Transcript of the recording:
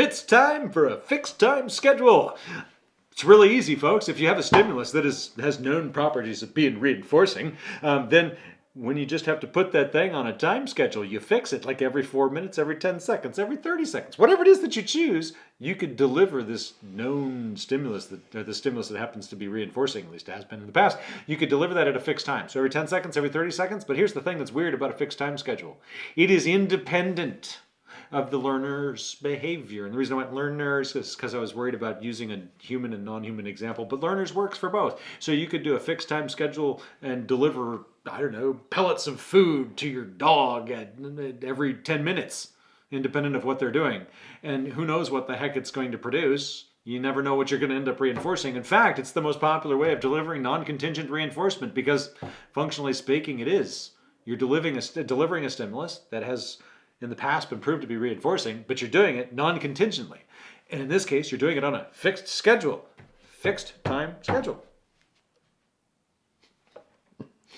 It's time for a fixed time schedule. It's really easy, folks. If you have a stimulus that is, has known properties of being reinforcing, um, then when you just have to put that thing on a time schedule, you fix it like every four minutes, every 10 seconds, every 30 seconds, whatever it is that you choose, you could deliver this known stimulus, that, the stimulus that happens to be reinforcing, at least it has been in the past, you could deliver that at a fixed time. So every 10 seconds, every 30 seconds, but here's the thing that's weird about a fixed time schedule. It is independent of the learner's behavior. And the reason I went learners is because I was worried about using a human and non-human example, but learners works for both. So you could do a fixed time schedule and deliver, I don't know, pellets of food to your dog at, at every 10 minutes, independent of what they're doing. And who knows what the heck it's going to produce. You never know what you're going to end up reinforcing. In fact, it's the most popular way of delivering non-contingent reinforcement because functionally speaking, it is. You're delivering a, delivering a stimulus that has in the past been proved to be reinforcing, but you're doing it non-contingently. And in this case, you're doing it on a fixed schedule, fixed time schedule.